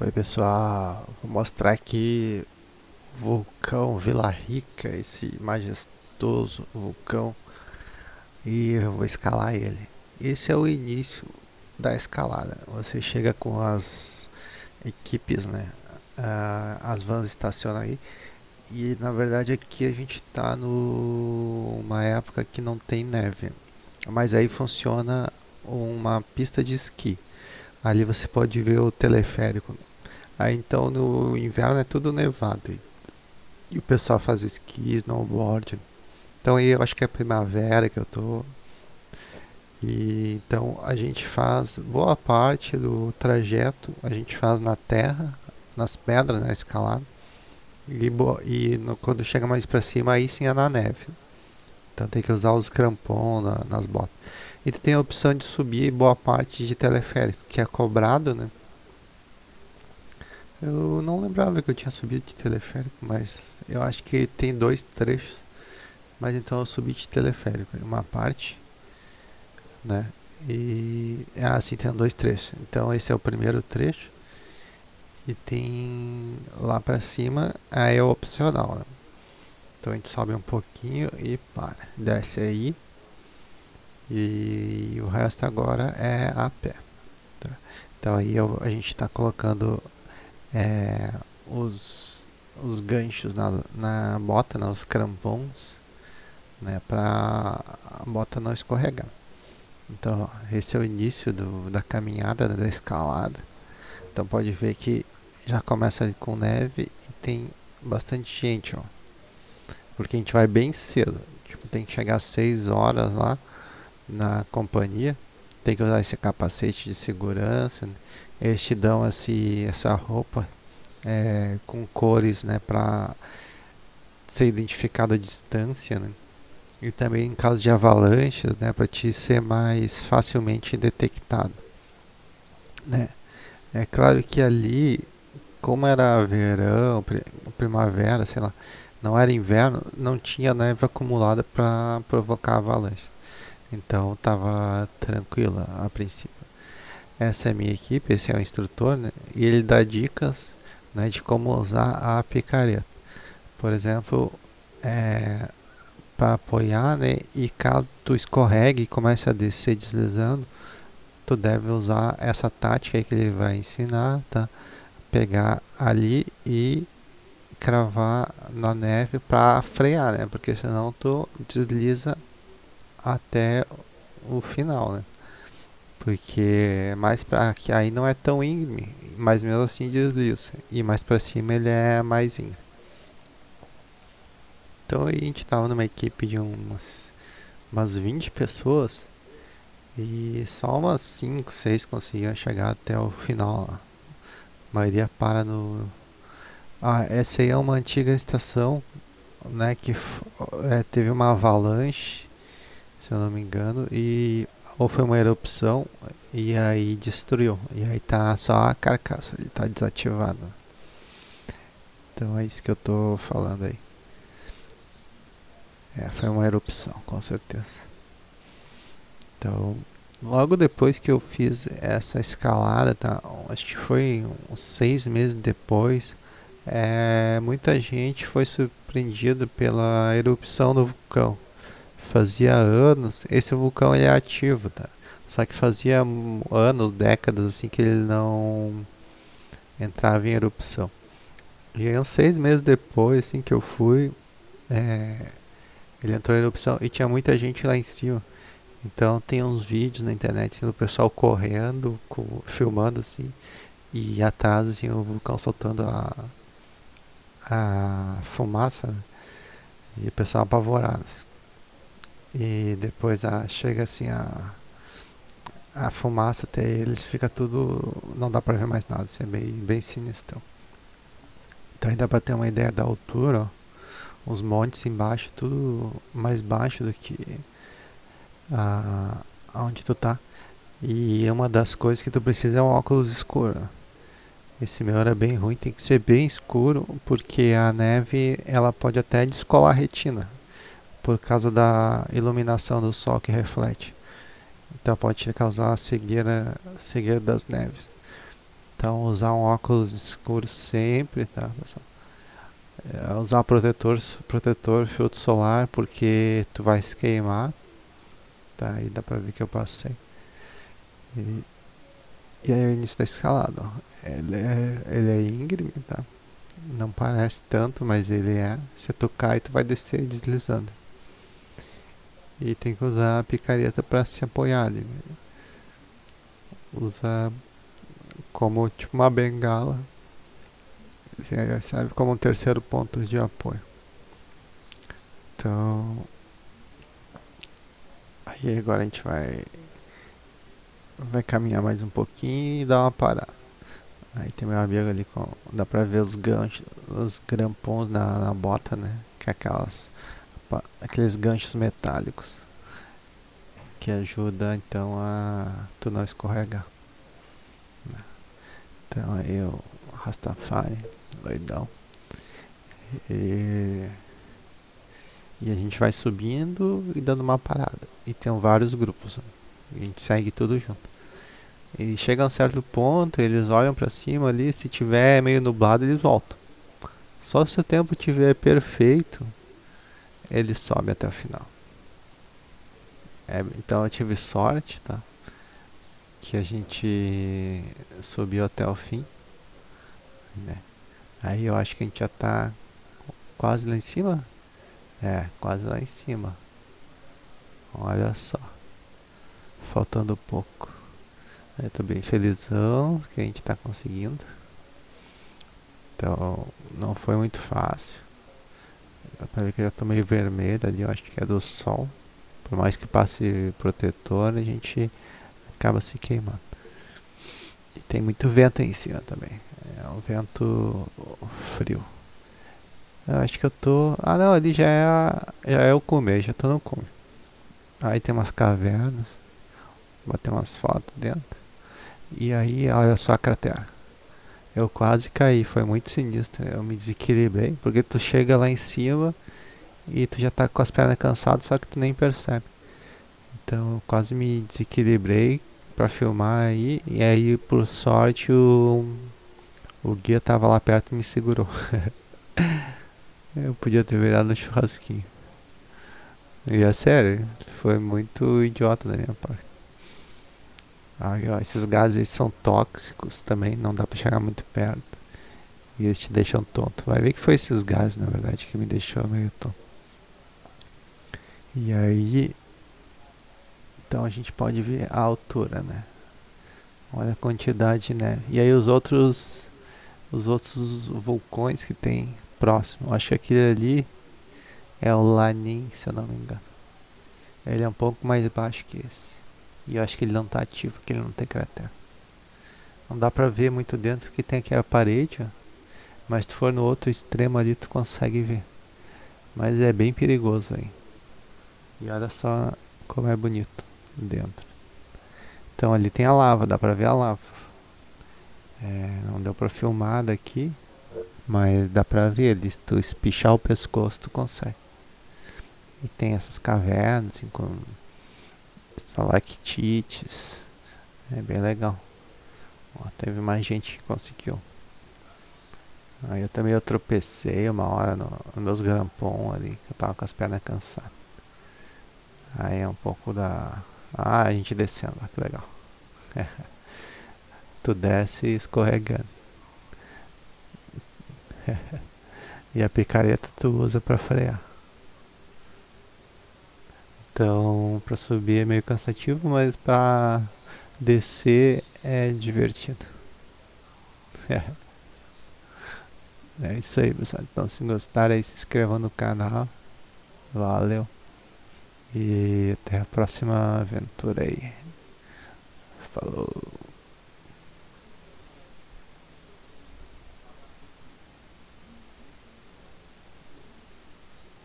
Oi pessoal, vou mostrar aqui o vulcão Vila Rica, esse majestoso vulcão e eu vou escalar ele. Esse é o início da escalada. Você chega com as equipes, né? Uh, as vans estacionam aí e na verdade aqui a gente está numa época que não tem neve, mas aí funciona uma pista de esqui. Ali você pode ver o teleférico Aí então no inverno é tudo nevado. E, o pessoal faz esqui, snowboard. Então aí eu acho que é primavera que eu tô. E então a gente faz boa parte do trajeto, a gente faz na terra, nas pedras, na escalada. E, e no, quando chega mais para cima, aí sim é na neve. Então tem que usar os crampons na, nas botas. E tem a opção de subir boa parte de teleférico, que é cobrado, né? Eu não lembrava que eu tinha subido de teleférico, mas eu acho que tem dois trechos. Mas então eu subi de teleférico, uma parte, né? E ah, sim, tem dois trechos. Então esse é o primeiro trecho. E tem lá pra cima, aí é opcional, né? Então a gente sobe um pouquinho e para. Desce aí. E o resto agora é a pé. Tá? Então aí eu, a gente está colocando é, os, os ganchos na, na bota, né, os crampons, né, para a bota não escorregar. Então, esse é o início do, da caminhada, né, da escalada. Então, pode ver que já começa com neve e tem bastante gente, ó. Porque a gente vai bem cedo. Tipo, tem que chegar às 6 horas lá na companhia. Tem que usar esse capacete de segurança. Né? eles te dão assim, essa roupa é, com cores né, para ser identificado a distância né? e também em caso de avalanches né, para te ser mais facilmente detectado né? é claro que ali como era verão primavera sei lá não era inverno não tinha neve acumulada para provocar avalanches então estava tranquila a princípio essa é a minha equipe, esse é o instrutor, né? e ele dá dicas né, de como usar a picareta. Por exemplo, é, para apoiar, né, e caso tu escorregue e comece a descer deslizando, tu deve usar essa tática que ele vai ensinar, tá? Pegar ali e cravar na neve para frear, né? Porque senão tu desliza até o final, né? porque mais para que aí não é tão íngreme, mas mesmo assim desliza. E mais para cima ele é mais íngreme. Então a gente tava numa equipe de umas umas 20 pessoas e só umas 5, 6 conseguiam chegar até o final. A maioria para no ah, essa aí é uma antiga estação, né, que é, teve uma avalanche, se eu não me engano, e ou foi uma erupção e aí destruiu. E aí tá só a carcaça, ele tá desativado. Então é isso que eu tô falando aí. É, foi uma erupção, com certeza. Então, logo depois que eu fiz essa escalada, tá? Acho que foi uns seis meses depois, é, muita gente foi surpreendida pela erupção do vulcão fazia anos, esse vulcão é ativo, tá? Só que fazia anos, décadas assim que ele não entrava em erupção. E aí, uns seis meses depois, assim que eu fui, é, ele entrou em erupção e tinha muita gente lá em cima. Então tem uns vídeos na internet assim, do pessoal correndo, com, filmando assim, e atrás assim, o vulcão soltando a, a fumaça, né? e o pessoal apavorado. Assim e depois a, chega assim a, a fumaça até eles, fica tudo, não dá pra ver mais nada, assim, é bem, bem sinistro. Então aí dá pra ter uma ideia da altura, ó, os montes embaixo, tudo mais baixo do que a, tu tá. E uma das coisas que tu precisa é um óculos escuro. Esse meu era bem ruim, tem que ser bem escuro, porque a neve ela pode até descolar a retina por causa da iluminação do sol que reflete. Então pode causar cegueira, cegueira das neves. Então usar um óculos escuro sempre, tá pessoal? É, usar protetor, protetor, filtro solar, porque tu vai se queimar. Tá, aí dá pra ver que eu passei. E, e aí o início da escalada, ó. Ele é, ele é íngreme, tá? Não parece tanto, mas ele é. Se tu cai, tu vai descer deslizando. E tem que usar a picareta para se apoiar ali. Né? Como tipo uma bengala. Serve como um terceiro ponto de apoio. Então. Aí agora a gente vai. Vai caminhar mais um pouquinho e dar uma parada. Aí tem meu amigo ali com. Dá pra ver os ganchos, os grampons na, na bota, né? Que é aquelas. Aqueles ganchos metálicos. Que ajuda então a tu não escorregar. Então aí o Rastafari, doidão. E, e a gente vai subindo e dando uma parada. E tem vários grupos. A gente segue tudo junto. E chega a um certo ponto, eles olham para cima ali, se tiver meio nublado, eles voltam. Só se o tempo tiver perfeito, eles sobem até o final. É, então eu tive sorte, tá? Que a gente subiu até o fim. Né? Aí eu acho que a gente já tá quase lá em cima. É, quase lá em cima. Olha só. Faltando pouco. Eu tô bem felizão que a gente tá conseguindo. Então, não foi muito fácil. Dá ver que já tô meio vermelho ali, eu acho que é do sol. Por mais que passe protetor, a gente acaba se queimando. E tem muito vento aí em cima também. É um vento frio. Eu acho que eu tô... Ah não, ali já é, a... já é o comer, já tô no cume. Aí tem umas cavernas. Vou bater umas fotos dentro. E aí, olha só a cratera. Eu quase caí, foi muito sinistro. Eu me desequilibrei, porque tu chega lá em cima e tu já tá com as pernas cansadas, só que tu nem percebe. Então eu quase me desequilibrei para filmar aí, e aí por sorte o, o guia tava lá perto e me segurou. eu podia ter virado no churrasquinho. E é sério, foi muito idiota da minha parte. Ó, esses gases são tóxicos também, não dá para chegar muito perto. E eles te deixam tonto. Vai ver que foi esses gases, na verdade, que me deixou meio tonto. E aí, então a gente pode ver a altura, né? Olha a quantidade de neve. E aí os outros, os outros vulcões que tem próximo. Acho que aquele ali é o Lanin, se eu não me engano. Ele é um pouco mais baixo que esse. E eu acho que ele não está ativo, porque ele não tem cratera. Não dá pra ver muito dentro, porque tem aqui a parede, ó. Mas se tu for no outro extremo ali, tu consegue ver. Mas é bem perigoso aí. E olha só como é bonito dentro. Então ali tem a lava, dá pra ver a lava. É, não deu pra filmar daqui, mas dá pra ver ali. Se tu espichar o pescoço, tu consegue. E tem essas cavernas, assim, com estalactites. É bem legal. Ó, teve mais gente que conseguiu. Aí eu também eu tropecei uma hora no, nos meus grampons ali, que eu tava com as pernas cansadas. Aí é um pouco da... Ah, a gente descendo, que legal. tu desce escorregando. e a picareta tu usa para frear. Então, para subir é meio cansativo, mas para descer é divertido. É. é isso aí, pessoal. Então, se gostaram aí, se inscrevam no canal. Valeu. E até a próxima aventura aí. Falou.